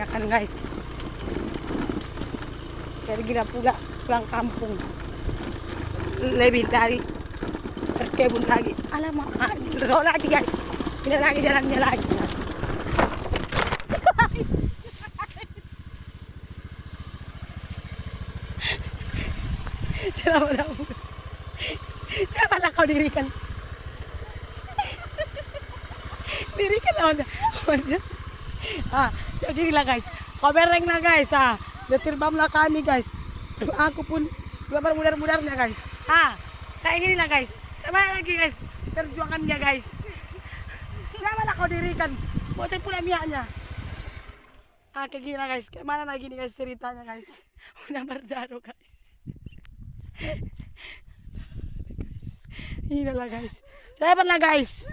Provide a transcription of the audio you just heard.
mengiyakan guys. Jadi gila pula pulang kampung. Lebih dari berkebun lagi. Alamak, ah, terlalu lagi guys. Ini lagi jalannya lagi. Lama Jangan kau dirikan. dirikan lawan. Ah, jadi lah guys. Kamereng na guys ah. Detirbam lah kami guys. Aku pun gambar mudar-mudarnya guys. Ah, kayak gini lah guys. Ke mana lagi guys? Perjuangannya guys. Jangan lah kau dirikan. Bocor pula miaknya. Ah, kayak gini lah guys. Ke mana lagi nih guys ceritanya guys? Udah berdarah guys. Ini lah guys. Saya pernah guys.